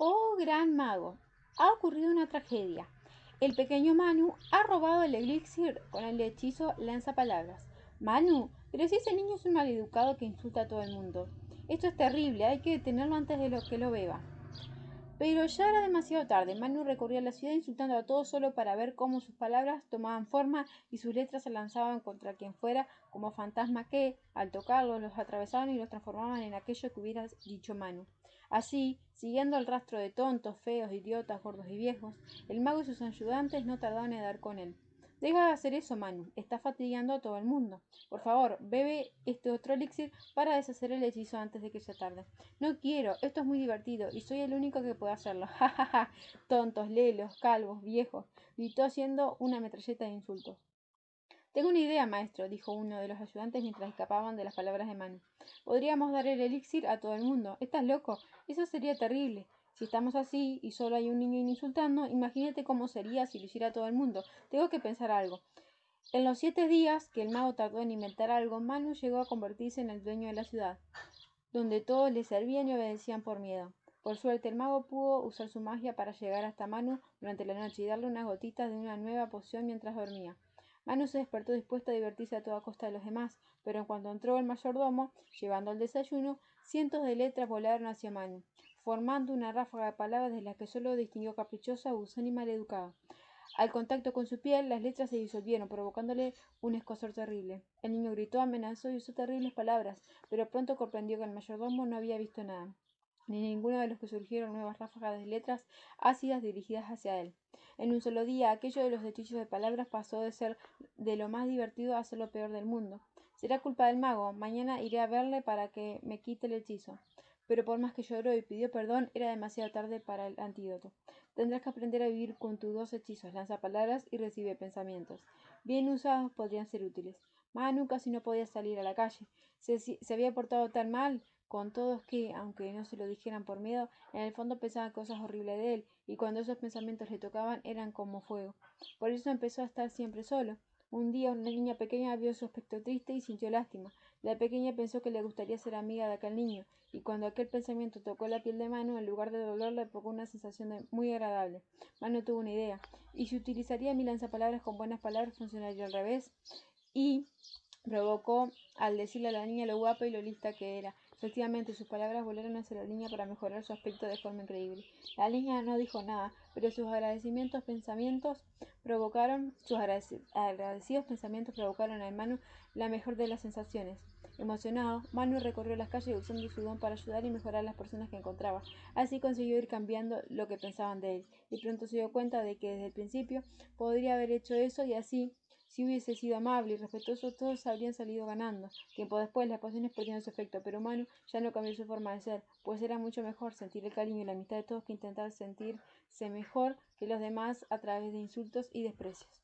Oh gran mago, ha ocurrido una tragedia. El pequeño Manu ha robado el elixir con el hechizo lanzapalabras. Manu, pero si ese niño es un maleducado que insulta a todo el mundo. Esto es terrible, hay que detenerlo antes de lo que lo beba. Pero ya era demasiado tarde. Manu recorría la ciudad insultando a todos solo para ver cómo sus palabras tomaban forma y sus letras se lanzaban contra quien fuera como fantasma que, al tocarlos, los atravesaban y los transformaban en aquello que hubiera dicho Manu. Así, siguiendo el rastro de tontos, feos, idiotas, gordos y viejos, el mago y sus ayudantes no tardaban en dar con él. Deja de hacer eso, Manu. Está fatigando a todo el mundo. Por favor, bebe este otro elixir para deshacer el hechizo antes de que sea tarde. No quiero. Esto es muy divertido y soy el único que puede hacerlo. Ja, ja, ja. Tontos, lelos, calvos, viejos. Gritó haciendo una metralleta de insultos. Tengo una idea, maestro, dijo uno de los ayudantes mientras escapaban de las palabras de Manu. Podríamos dar el elixir a todo el mundo. ¿Estás loco? Eso sería terrible. Si estamos así y solo hay un niño insultando, imagínate cómo sería si lo hiciera todo el mundo. Tengo que pensar algo. En los siete días que el mago tardó en inventar algo, Manu llegó a convertirse en el dueño de la ciudad, donde todos le servían y obedecían por miedo. Por suerte, el mago pudo usar su magia para llegar hasta Manu durante la noche y darle unas gotitas de una nueva poción mientras dormía. Manu se despertó dispuesto a divertirse a toda costa de los demás, pero en cuanto entró el mayordomo, llevando el desayuno, cientos de letras volaron hacia Manu, formando una ráfaga de palabras de las que solo distinguió caprichosa, buzón y maleducado. Al contacto con su piel, las letras se disolvieron, provocándole un escosor terrible. El niño gritó, amenazó y usó terribles palabras, pero pronto comprendió que el mayordomo no había visto nada ni ninguno de los que surgieron nuevas ráfagas de letras ácidas dirigidas hacia él. En un solo día, aquello de los hechizos de palabras pasó de ser de lo más divertido a ser lo peor del mundo. Será culpa del mago. Mañana iré a verle para que me quite el hechizo. Pero por más que lloró y pidió perdón, era demasiado tarde para el antídoto. Tendrás que aprender a vivir con tus dos hechizos, lanza palabras y recibe pensamientos. Bien usados podrían ser útiles. Manu casi no podía salir a la calle. Se, se había portado tan mal con todos que, aunque no se lo dijeran por miedo, en el fondo pensaban cosas horribles de él, y cuando esos pensamientos le tocaban eran como fuego. Por eso empezó a estar siempre solo. Un día una niña pequeña vio su aspecto triste y sintió lástima. La pequeña pensó que le gustaría ser amiga de aquel niño, y cuando aquel pensamiento tocó la piel de Manu, en lugar de dolor le provocó una sensación muy agradable. Manu tuvo una idea. ¿Y si utilizaría mi lanzapalabras con buenas palabras funcionaría al revés? Y provocó al decirle a la niña lo guapa y lo lista que era. Efectivamente, sus palabras volaron hacia la niña para mejorar su aspecto de forma increíble. La niña no dijo nada, pero sus agradecimientos pensamientos provocaron, sus agradecidos pensamientos provocaron a Manu la mejor de las sensaciones. Emocionado, Manu recorrió las calles usando su don para ayudar y mejorar a las personas que encontraba. Así consiguió ir cambiando lo que pensaban de él, y pronto se dio cuenta de que desde el principio podría haber hecho eso y así si hubiese sido amable y respetuoso, todos habrían salido ganando. Tiempo después, las pociones perdieron su efecto, pero Manu ya no cambió su forma de ser, pues era mucho mejor sentir el cariño y la amistad de todos que intentar sentirse mejor que los demás a través de insultos y desprecios.